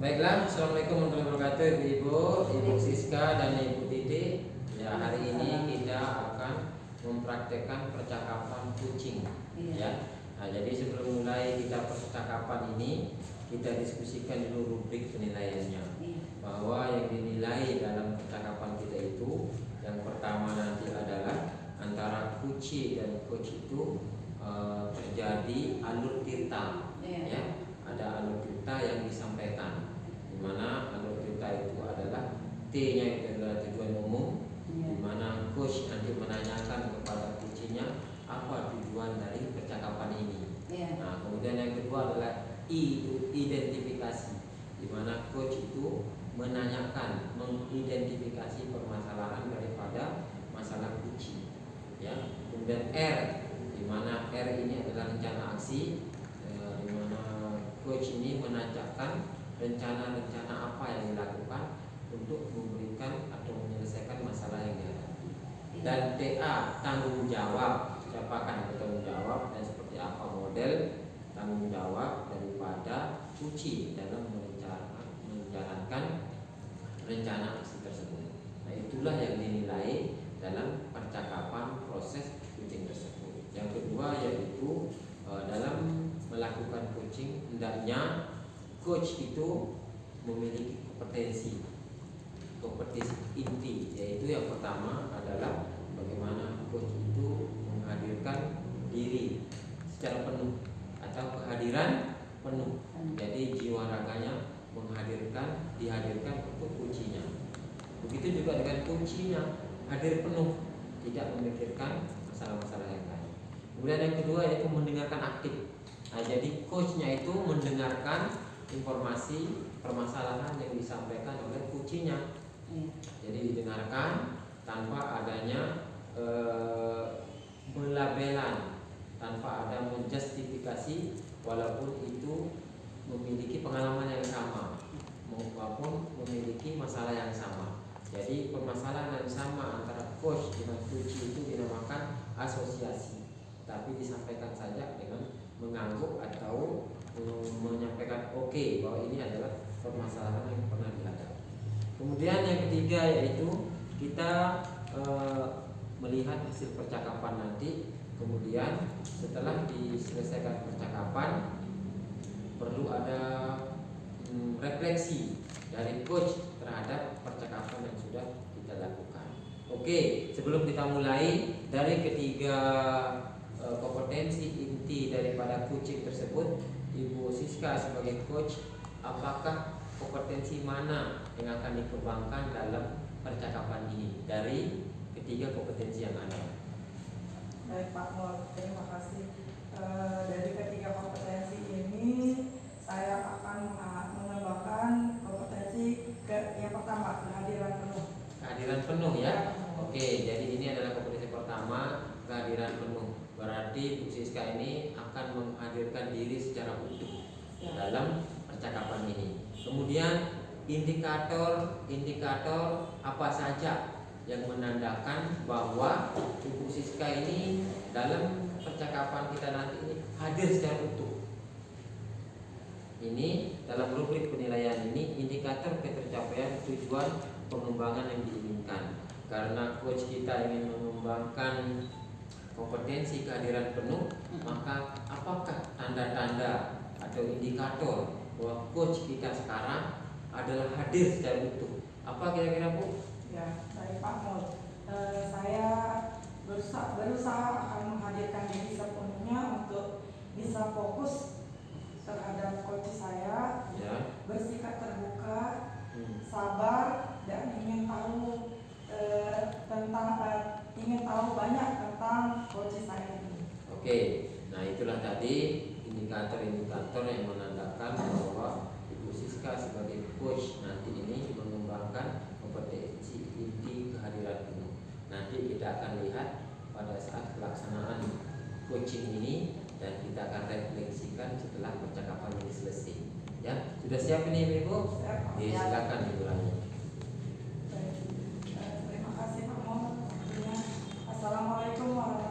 Baiklah, Assalamualaikum warahmatullahi wabarakatuh Ibu-ibu, Ibu Siska dan Ibu Titi Ya, hari ini kita akan mempraktekkan percakapan kucing Iya. Ya, nah, jadi sebelum mulai kita percakapan ini Kita diskusikan dulu rubrik penilaiannya Iya. Bahwa yang dinilai dalam percakapan kita itu Yang pertama nanti adalah Antara kuci dan coach itu eh, terjadi alur tirta Iya. ya ada alur cerita yang disampaikan di mana alur cerita itu adalah T-nya itu adalah tujuan umum Iya. di mana coach nanti menanyakan kepada kucinya apa tujuan dari percakapan ini. Iya. Nah, kemudian yang kedua adalah I itu identifikasi di mana coach itu menanyakan mengidentifikasi permasalahan daripada masalah kucing ya kemudian R di mana R ini adalah rencana aksi eh, di mana coach ini menanyakan rencana-rencana apa yang dilakukan untuk memberikan atau menyelesaikan masalah yang dihadapi dan TA tanggung jawab siapakah yang bertanggung jawab dan seperti apa model tanggung jawab daripada Uci dalam merencanakan, menjalankan rencana aksi tersebut. Nah itulah yang dinilai dalam percakapan proses kucing tersebut. Yang kedua yaitu eh, dalam melakukan coaching hendaknya coach itu memiliki kompetensi. Kompetensi inti yaitu yang pertama adalah bagaimana coach itu menghadirkan diri secara penuh atau kehadiran penuh. Jadi jiwa raganya menghadirkan dihadirkan untuk kuncinya. Begitu juga dengan kuncinya hadir penuh tidak memikirkan masalah-masalah yang lain. Kemudian yang kedua yaitu mendengarkan aktif. Nah, jadi coachnya itu mendengarkan informasi permasalahan yang disampaikan oleh kuncinya Iya. jadi didengarkan tanpa adanya eh, melabelan, tanpa ada menjustifikasi walaupun itu memiliki pengalaman yang sama maupun memiliki masalah yang sama. Jadi permasalahan yang sama antara coach dengan kunci itu dinamakan asosiasi, tapi disampaikan saja dengan mengangguk atau menyampaikan oke bahwa ini adalah permasalahan yang pernah dihadapi. Kemudian yang ketiga yaitu kita eh, melihat hasil percakapan nanti. Kemudian setelah diselesaikan percakapan perlu ada mm, refleksi dari coach terhadap percakapan yang sudah kita lakukan. Oke, sebelum kita mulai dari ketiga eh, kompetensi inti daripada coaching tersebut, Ibu Siska sebagai coach, apakah kompetensi mana yang akan dikembangkan dalam percakapan ini dari ketiga kompetensi yang ada? Baik Pak Mul, terima kasih. Eh, dari ketiga kompetensi ini, saya akan menga- mengembangkan kompetensi ke yang pertama kehadiran penuh. Kehadiran penuh ya. Oke, jadi ini adalah kompetensi pertama kehadiran penuh. Berarti Bu Siska ini akan menghadirkan diri secara utuh Ya. dalam percakapan ini. Kemudian indikator-indikator apa saja yang menandakan bahwa Ibu Siska ini dalam percakapan kita nanti ini hadir secara utuh. Ini dalam rubrik penilaian ini indikator ketercapaian tujuan pengembangan yang diinginkan. Karena coach kita ingin mengembangkan kompetensi kehadiran penuh, maka apakah tanda-tanda atau indikator bahwa coach kita sekarang adalah hadir secara utuh? Apa kira-kira Bu? Ya, baik Pak Mul. Eh, saya berusaha, berusaha akan menghadirkan diri sepenuhnya untuk bisa fokus terhadap coach saya, Ya. bersikap terbuka, Hmm. sabar dan ingin tahu eh, tentang eh, ingin tahu banyak tentang coach saya ini. Oke, nah itulah tadi indikator-indikator yang menandakan bahwa Ibu Siska sebagai coach nanti ini mengembangkan kompetensi inti kehadiran penuh. Nanti kita akan lihat pada saat pelaksanaan coaching ini dan kita akan refleksikan setelah percakapan ini selesai. Ya, sudah siap ini Ibu? Siap. Ya, silakan Ibu Rani. Eh, Terima kasih Pak. Assalamualaikum warahmatullahi wabarakatuh.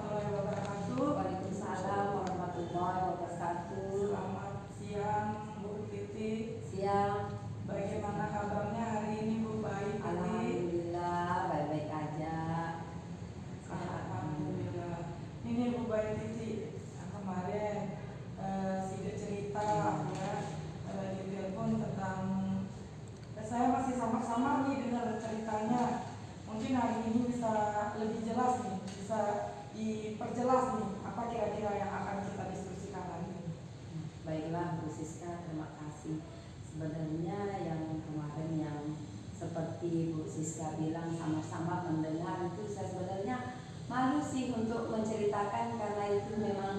哎，刚才一直没忙。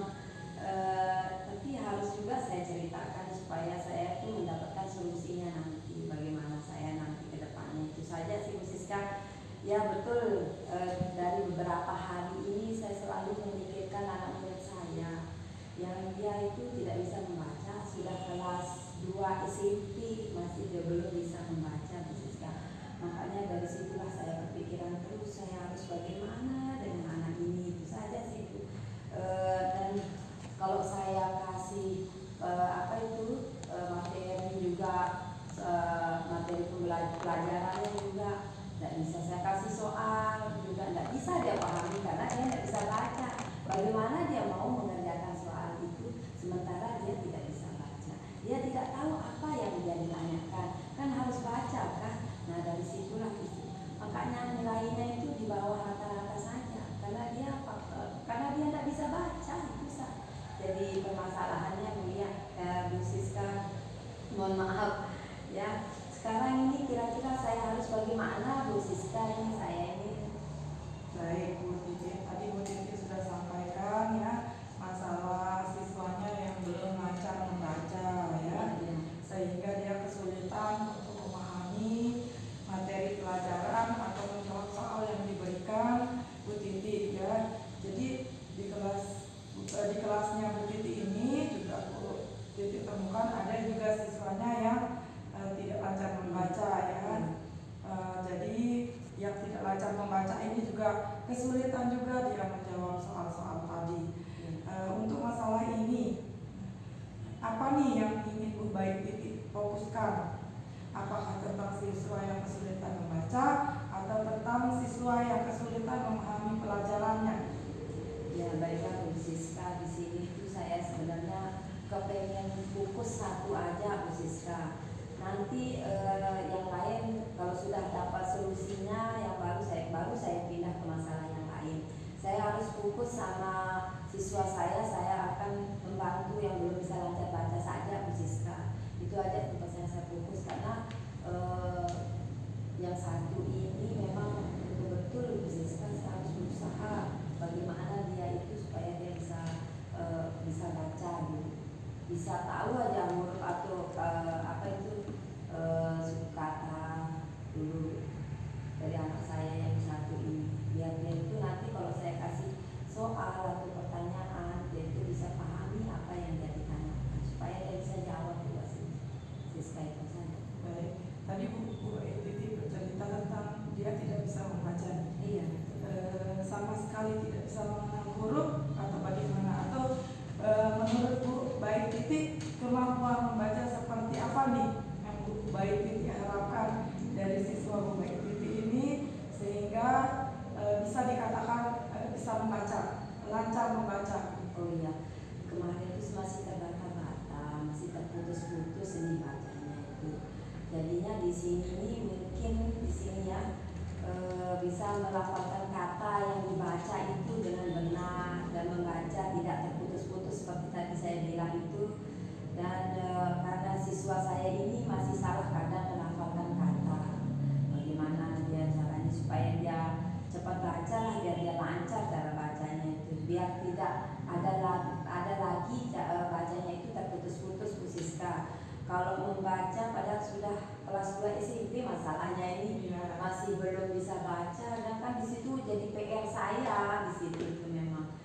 sudah kelas 2 SMP masalahnya ini ya. masih belum bisa baca dan kan di situ jadi PR saya di situ itu memang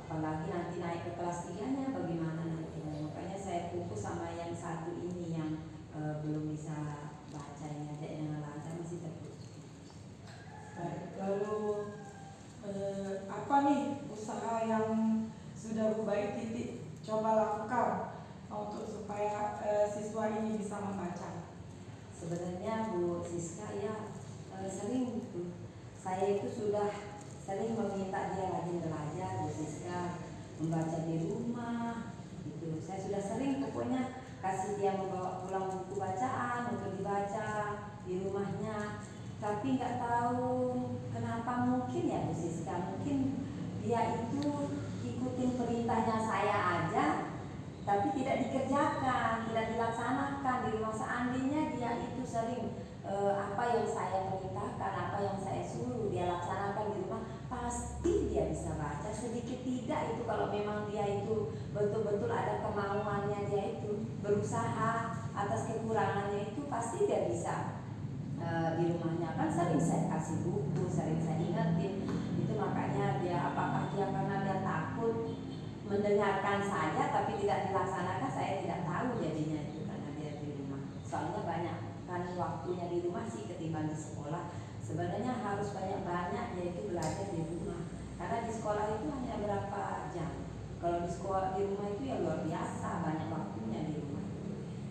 apalagi nanti naik ke kelas 3 nya bagaimana nanti makanya saya fokus sama yang satu ini yang uh, belum bisa baca yang aja lancar masih terputus. Baik, lalu eh, apa nih usaha yang sudah Baik titik coba lakukan untuk supaya eh, siswa ini bisa membaca? sebenarnya Bu Siska ya eh, sering itu Saya itu sudah sering meminta dia lagi belajar Bu Siska membaca di rumah itu Saya sudah sering pokoknya kasih dia membawa pulang buku bacaan untuk dibaca di rumahnya. Tapi nggak tahu kenapa mungkin ya Bu Siska mungkin dia itu ikutin perintahnya saya aja tapi tidak dikerjakan, tidak dilaksanakan. Di rumah seandainya dia itu sering e, apa yang saya perintahkan, apa yang saya suruh dia laksanakan di rumah, pasti dia bisa baca. Sedikit tidak itu kalau memang dia itu betul-betul ada kemauannya dia itu berusaha atas kekurangannya itu pasti dia bisa e, di rumahnya. Kan sering saya kasih buku, sering saya ingatin itu makanya dia apakah dia karena mendengarkan saja tapi tidak dilaksanakan saya tidak tahu jadinya itu karena dia di rumah. Soalnya banyak kan waktunya di rumah sih ketimbang di sekolah. Sebenarnya harus banyak-banyak yaitu belajar di rumah. Karena di sekolah itu hanya berapa jam. Kalau di sekolah di rumah itu ya luar biasa banyak waktunya di rumah.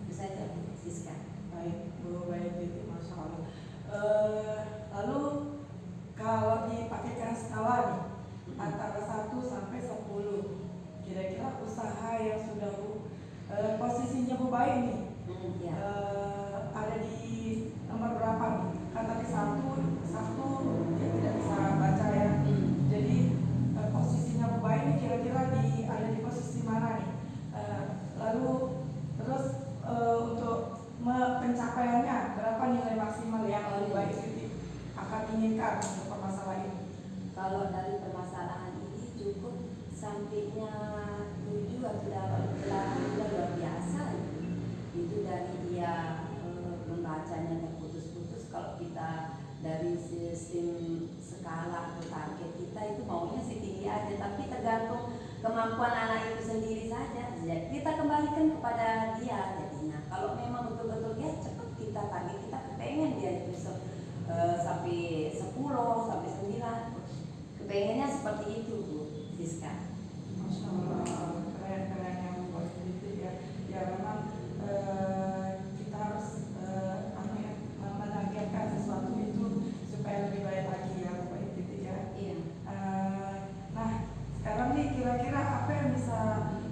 Itu saja Bu Siska? Baik, Bu baik Titi, Masya Allah. Eh, lalu kalau dipakaikan skala nih antara 1 sampai 10 kira-kira usaha yang sudah Bu eh, posisinya Bu baik nih Hmm, ya. eh, ada di nomor berapa nih? Kan tadi satu, satu dia tidak bisa baca ya. Hmm. Jadi eh, posisinya Bu Baik ini kira-kira di ada di posisi mana nih? Eh, lalu terus eh, untuk me- pencapaiannya berapa nilai maksimal yang Bu Baik titik akan inginkan untuk permasalahan ini? Kalau dari permasalahan ini cukup sampainya tujuh atau delapan delapan sudah luar biasa itu. Itu dia eh, membacanya terputus-putus. Kalau kita dari sistem skala atau target kita itu maunya sih tinggi aja, tapi tergantung kemampuan anak itu sendiri saja. Jadi kita kembalikan kepada dia jadinya. Kalau memang betul-betul dia cepat kita target kita kepengen dia itu eh, sampai 10 sampai 9 kepengennya seperti itu Bu Siska Masya Allah, keren-keren yang Bu Baik titik ya. Ya memang eh, kita harus eh, apa ya, menargetkan sesuatu itu supaya lebih baik lagi ya Bu Baik titik ya. iya Eh, nah, sekarang nih kira-kira apa yang bisa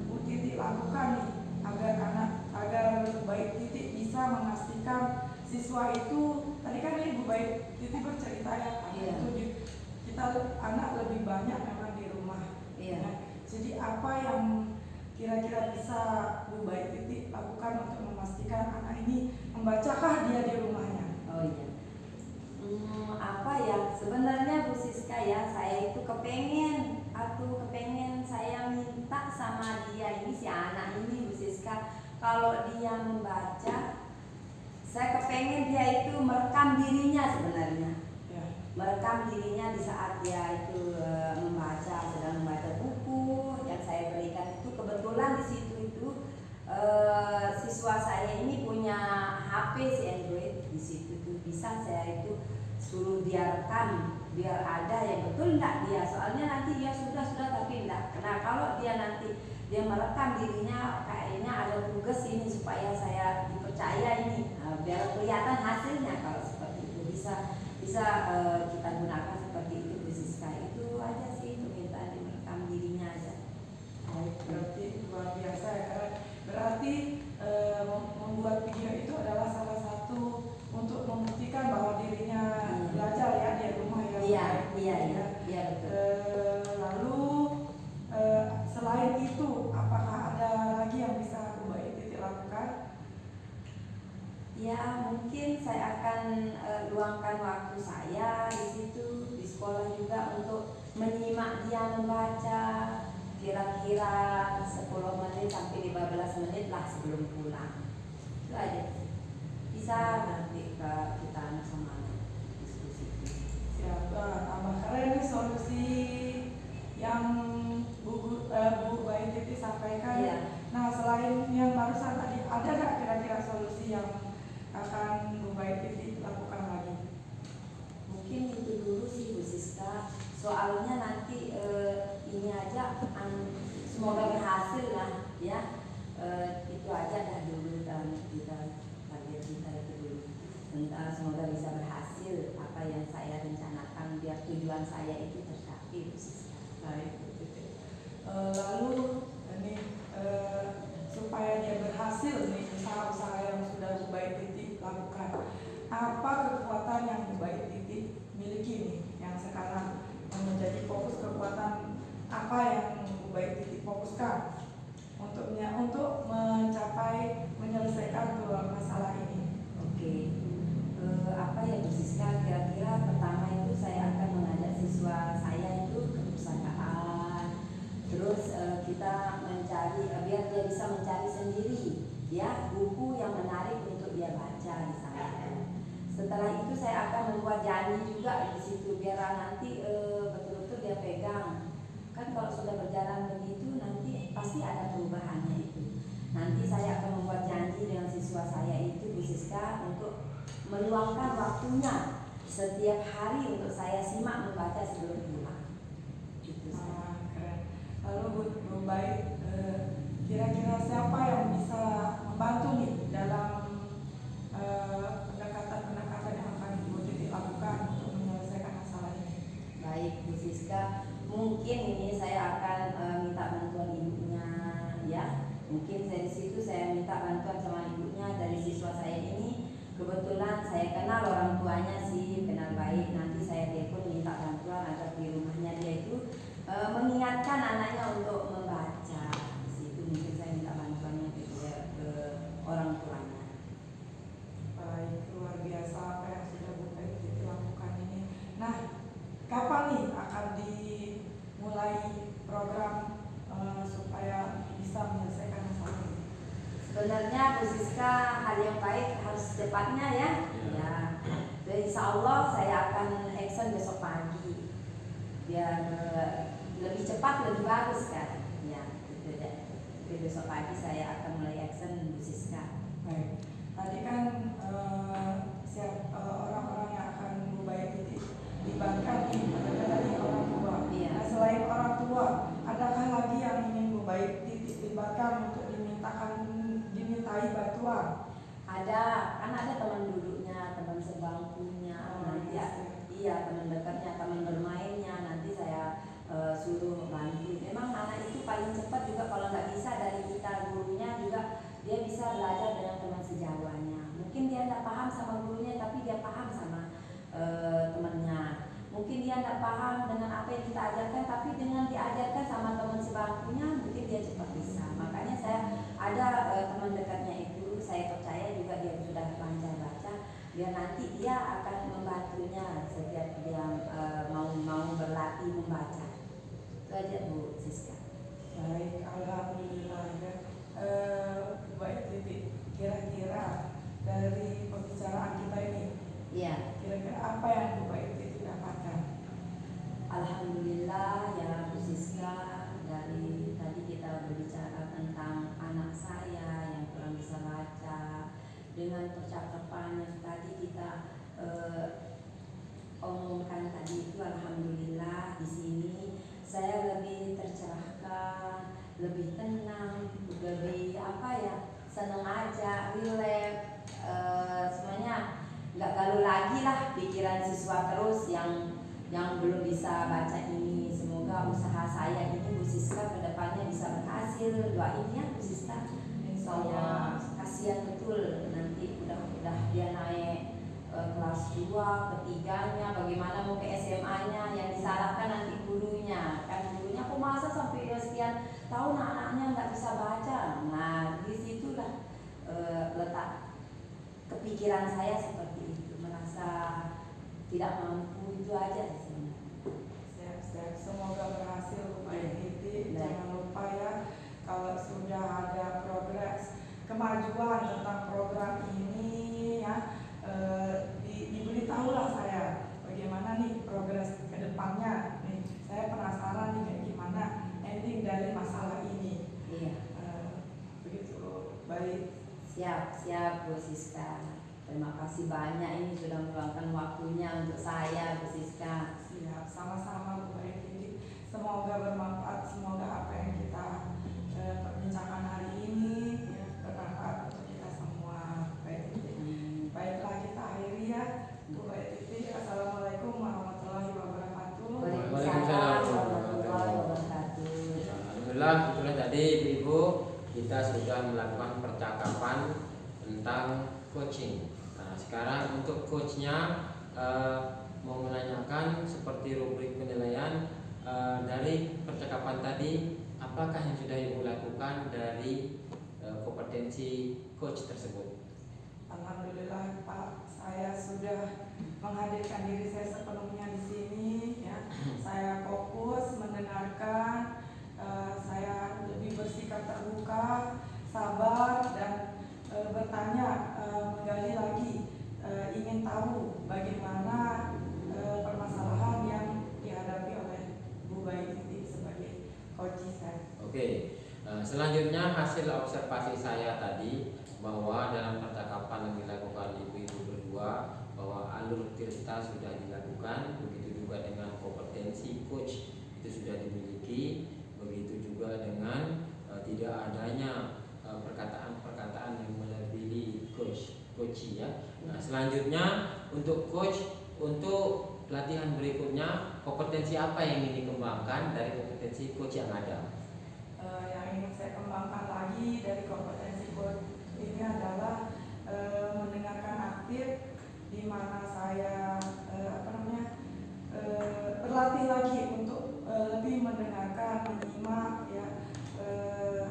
Bu Titi lakukan nih agar anak agar Bu Baik Titi bisa memastikan siswa itu tadi kan nih Bu Baik Titi bercerita ya Iya. itu di- kita anak lebih banyak memang di rumah. iya Ya, Jadi apa yang kira-kira bisa Bu Baik Titi lakukan untuk memastikan anak ini membacakah dia di rumahnya? oh iya Hmm, apa ya sebenarnya Bu Siska ya saya itu kepengen aku kepengen saya minta sama dia ini si anak ini Bu Siska kalau dia membaca saya kepengen dia itu merekam dirinya sebenarnya. Ya. merekam dirinya di saat dia itu e, membaca sedang membaca buku. Yang saya berikan itu kebetulan di situ itu e, siswa saya ini punya HP si Android. Di situ tuh bisa saya itu suruh dia rekam biar ada yang betul enggak dia? Soalnya nanti dia sudah sudah tapi enggak nah kalau dia nanti dia merekam dirinya kayaknya ada tugas ini supaya saya dipercaya ini biar kelihatan hasilnya kalau seperti itu. Bisa bisa eh, kita gunakan seperti itu Bu Siska itu aja sih permintaan yang merekam dirinya aja Baik, berarti luar biasa ya karena berarti eh, mem- membuat video itu adalah salah satu untuk membuktikan bahwa dirinya Hmm. belajar ya di rumah ya. iya Baik. iya iya iya betul Eh, lalu eh, selain itu apakah ada lagi yang bisa Bu Baik Titi lakukan? Ya mungkin saya akan eh, luangkan waktu saya di situ di sekolah juga untuk menyimak dia membaca kira-kira 10 menit sampai 15 menit lah sebelum pulang. Itu aja bisa nanti ke kita sama diskusi Siapa tambah keren nih solusi yang Bu, eh, Bu Baik Titi sampaikan. Iya. Nah selain yang barusan tadi ada nggak kira-kira solusi yang akan Bu Baik Titi lakukan lagi? mungkin itu dulu sih Bu Siska soalnya nanti eh, ini aja an- semoga berhasil lah ya Eh, itu aja dah dulu dalam kita target kita itu dulu Entah, semoga bisa berhasil apa yang saya rencanakan biar tujuan saya itu tercapai Bu Siska Baik, Bu Titi. Eh, lalu ini eh, supaya dia berhasil nih usaha-usaha yang sudah Bu Baik Titi lakukan, apa kekuatan yang Baik Titi miliki nih yang sekarang yang menjadi fokus kekuatan apa yang Baik Titi fokuskan untuknya untuk mencapai menyelesaikan dua masalah ini? Oke, membuat janji juga di situ biar nanti eh, betul-betul dia pegang. Kan kalau sudah berjalan begitu nanti pasti ada perubahannya itu. Nanti saya akan membuat janji dengan siswa saya itu Bu Siska untuk meluangkan waktunya setiap hari untuk saya simak membaca sebelum pulang. Itu saya. Ah, keren. Lalu Bu, Bu Baik, eh, kira-kira siapa yang bisa membantu nih dalam eh, pendekatan-pendekatan yang akan Ibu Titi lakukan untuk menyelesaikan masalah ini? Baik Bu Siska, mungkin ini saya akan eh, minta bantuan ibunya ya. Mungkin dari situ saya minta bantuan sama ibunya dari siswa saya ini. Kebetulan saya kenal orang tuanya sih, kenal baik. Nanti saya telepon minta bantuan agar di rumahnya dia itu eh, mengingatkan anaknya untuk membaca. Di situ mungkin saya minta bantuannya ke, dia, ke orang tuanya. Baik, luar biasa apa yang sudah Bu Baik Titi lakukan ini. Nah, kapan nih akan dimulai program eh, supaya bisa menyelesaikan masalah ini? Sebenarnya Bu Siska hal yang baik harus secepatnya ya. Ya. Dan insya Allah saya akan action besok pagi. Biar lebih cepat lebih bagus kan. Ya, gitu deh. Jadi besok pagi saya akan mulai action Bu Siska. Baik, tadi kan eh, siap eh, orang-orang yang akan Baik Titi libatkan nih adalah dari orang tua. Iya. Nah, selain orang tua, adakah lagi yang ingin Bu Baik Titi libatkan untuk dimintakan dimintai bantuan? Ada kan ada teman duduknya, teman sebangkunya, Oh, nanti iya. iya teman dekatnya, teman bermainnya. Nanti saya eh, suruh bantu. Memang anak itu paling cepat juga kalau nggak bisa dari kita gurunya juga dia bisa belajar dengan teman sejawatnya. Mungkin dia nggak paham sama gurunya, tapi dia paham sama eh, temannya. Mungkin dia nggak paham dengan apa yang kita ajarkan, tapi dengan diajarkan sama teman sebangkunya, mungkin dia cepat bisa. Makanya saya ada eh, teman dekatnya itu, saya percaya juga dia sudah lancar baca. Biar nanti dia akan membantunya setiap dia eh, mau mau berlatih membaca. Itu aja Bu Siska. Baik, alhamdulillah ya. Eh, Bu Baik Titi, kira-kira dari pembicaraan kita ini, Iya. kira-kira apa yang Bu Baik Titi dapatkan? Alhamdulillah ya Bu Siska dari tadi kita berbicara tentang anak saya yang kurang bisa baca. Dengan percakapan yang tadi kita eh, omongkan tadi itu Alhamdulillah di sini saya lebih tercerahkan, lebih tenang, lebih apa ya senang aja, relax, eh, semuanya. Nggak galau lagi lah pikiran siswa terus yang yang belum bisa baca ini. Semoga usaha saya ini Bu Siska ke depannya bisa berhasil. Doain ya Bu Siska. Allah. kasihan betul nanti udah udah dia naik eh, kelas 2 ketiganya bagaimana mau ke SMA-nya yang disalahkan nanti gurunya. Kan gurunya kok masa sampai sekian tahun anaknya nggak bisa baca? Nah di situlah eh, letak kepikiran saya seperti itu. Merasa tidak mampu itu aja Siap-siap, semoga berhasil Baik Titi. Baik. Jangan lupa ya, kalau sudah ada progres kemajuan tentang program ini ya, eh, di, diberitahulah saya bagaimana nih progres ke depannya. Nih, saya penasaran nih kayak gimana ending dari masalah ini. Iya, Eh, begitu baik. siap siap Bu Siska. Kasih banyak ini sudah meluangkan waktunya untuk saya Bu Siska. Siap, sama-sama Bu Titi. Semoga bermanfaat, semoga apa yang kita eh, perbincangkan hari ini ya, bermanfaat untuk kita semua. Baik. Hmm. Baiklah kita akhiri ya. Bu Titi, Assalamualaikum warahmatullahi wabarakatuh. Waalaikumsalam warahmatullahi wabarakatuh. Alhamdulillah itulah tadi Ibu kita sudah melakukan percakapan tentang coaching. Sekarang untuk coachnya eh, mau menanyakan seperti rubrik penilaian eh, dari percakapan tadi apakah yang sudah Ibu lakukan dari eh, kompetensi coach tersebut? Alhamdulillah Pak, saya sudah menghadirkan diri saya sepenuhnya di sini ya. Saya fokus mendengarkan, eh, saya lebih bersikap terbuka, sabar dan eh, bertanya, eh, menggali lagi, uh, ingin tahu bagaimana uh, permasalahan yang dihadapi oleh Bu Baititi sebagai coach saya. Oke, okay. uh, selanjutnya hasil observasi saya tadi bahwa dalam percakapan yang dilakukan ibu-ibu berdua bahwa alur tirta sudah dilakukan, begitu juga dengan kompetensi coach itu sudah dimiliki, begitu juga dengan uh, tidak adanya coach ya. Nah, selanjutnya untuk coach untuk pelatihan berikutnya kompetensi apa yang ingin dikembangkan dari kompetensi coach yang ada? Eh, yang ingin saya kembangkan lagi dari kompetensi coach ini adalah eh, mendengarkan aktif di mana saya eh, apa namanya eh, berlatih lagi untuk eh, lebih mendengarkan menyimak ya eh,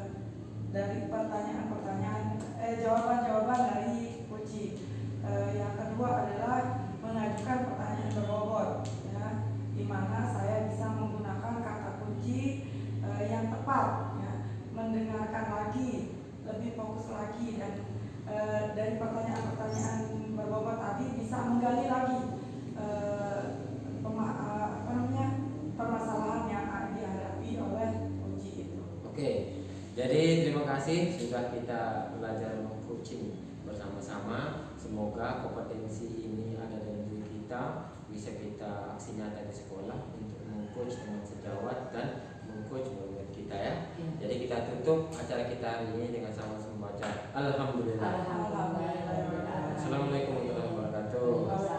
dari pertanyaan-pertanyaan eh jawaban-jawaban dari coach Eh, yang kedua adalah mengajukan pertanyaan berbobot ya di mana saya bisa menggunakan kata kunci eh, yang tepat ya mendengarkan lagi lebih fokus lagi dan eh, dari pertanyaan-pertanyaan berbobot tadi bisa menggali lagi eh, pema- eh, apa namanya permasalahan yang dihadapi oleh uji itu. Oke, jadi terima kasih sudah kita belajar coaching bersama-sama. Semoga kompetensi ini ada dalam diri kita, bisa kita aksi nyata di sekolah untuk mengcoach dengan sejawat dan mengcoach kita ya. Iya. Jadi kita tutup acara kita hari ini dengan sama-sama baca Alhamdulillah. Alhamdulillah. Assalamualaikum warahmatullahi wabarakatuh.